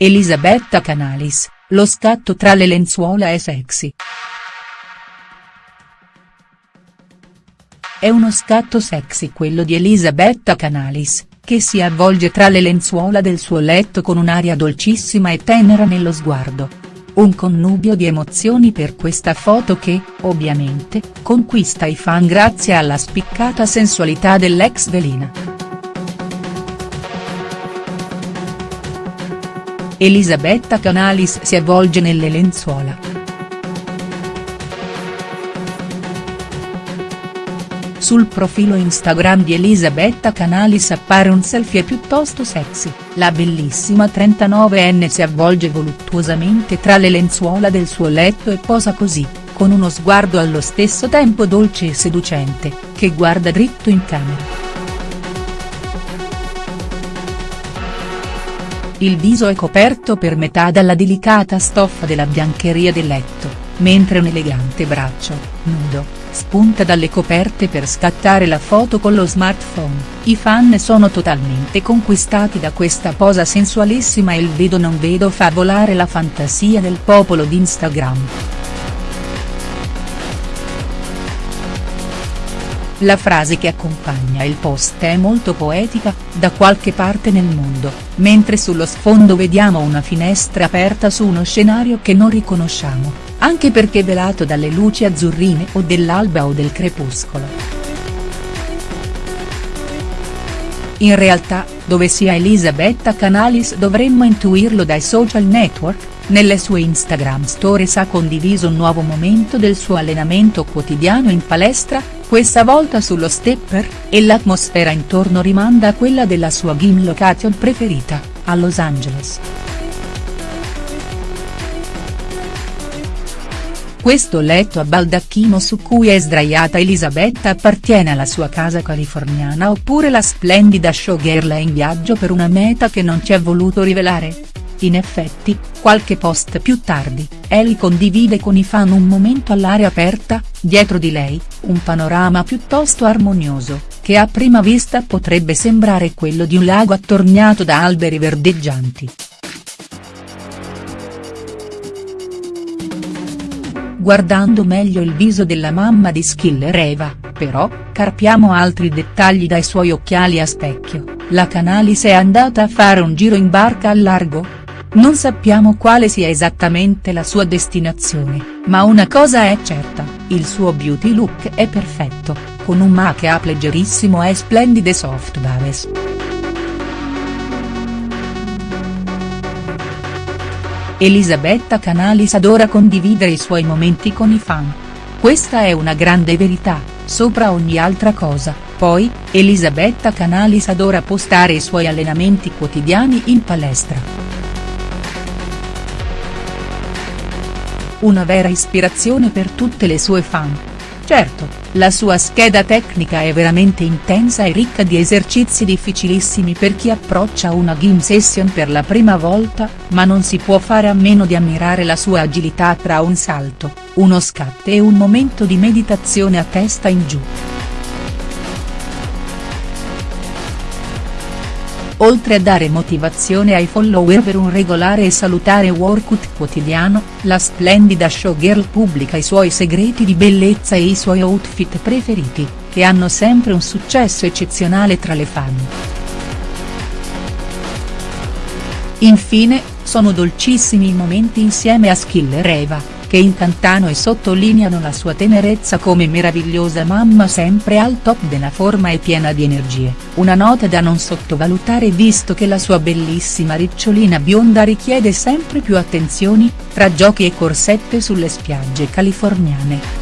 Elisabetta Canalis, lo scatto tra le lenzuola è sexy. È uno scatto sexy quello di Elisabetta Canalis, che si avvolge tra le lenzuola del suo letto con un'aria dolcissima e tenera nello sguardo. Un connubio di emozioni per questa foto che, ovviamente, conquista i fan grazie alla spiccata sensualità dell'ex velina. Elisabetta Canalis si avvolge nelle lenzuola. Sul profilo Instagram di Elisabetta Canalis appare un selfie piuttosto sexy, la bellissima 39enne si avvolge voluttuosamente tra le lenzuola del suo letto e posa così, con uno sguardo allo stesso tempo dolce e seducente, che guarda dritto in camera. Il viso è coperto per metà dalla delicata stoffa della biancheria del letto, mentre un elegante braccio, nudo, spunta dalle coperte per scattare la foto con lo smartphone, i fan sono totalmente conquistati da questa posa sensualissima e il vedo non vedo fa volare la fantasia del popolo di Instagram. La frase che accompagna il post è molto poetica, da qualche parte nel mondo, mentre sullo sfondo vediamo una finestra aperta su uno scenario che non riconosciamo, anche perché velato dalle luci azzurrine o dell'alba o del crepuscolo. In realtà, dove sia Elisabetta Canalis dovremmo intuirlo dai social network, nelle sue Instagram stories ha condiviso un nuovo momento del suo allenamento quotidiano in palestra, questa volta sullo stepper, e l'atmosfera intorno rimanda a quella della sua gym location preferita, a Los Angeles. Questo letto a baldacchino su cui è sdraiata Elisabetta appartiene alla sua casa californiana oppure la splendida showgirl è in viaggio per una meta che non ci ha voluto rivelare? In effetti, qualche post più tardi, Eli condivide con i fan un momento all'aria aperta, dietro di lei, un panorama piuttosto armonioso, che a prima vista potrebbe sembrare quello di un lago attorniato da alberi verdeggianti. Guardando meglio il viso della mamma di Skiller Eva, però, carpiamo altri dettagli dai suoi occhiali a specchio, la Canalis è andata a fare un giro in barca al largo?. Non sappiamo quale sia esattamente la sua destinazione, ma una cosa è certa, il suo beauty look è perfetto, con un make-up leggerissimo e splendide soft baves. Elisabetta Canalis adora condividere i suoi momenti con i fan. Questa è una grande verità, sopra ogni altra cosa, poi, Elisabetta Canalis adora postare i suoi allenamenti quotidiani in palestra. Una vera ispirazione per tutte le sue fan. Certo, la sua scheda tecnica è veramente intensa e ricca di esercizi difficilissimi per chi approccia una gym session per la prima volta, ma non si può fare a meno di ammirare la sua agilità tra un salto, uno scatto e un momento di meditazione a testa in giù. Oltre a dare motivazione ai follower per un regolare e salutare workout quotidiano, la splendida showgirl pubblica i suoi segreti di bellezza e i suoi outfit preferiti, che hanno sempre un successo eccezionale tra le fan. Infine, sono dolcissimi i momenti insieme a Skiller Eva che incantano e sottolineano la sua tenerezza come meravigliosa mamma sempre al top della forma e piena di energie, una nota da non sottovalutare visto che la sua bellissima ricciolina bionda richiede sempre più attenzioni, tra giochi e corsette sulle spiagge californiane.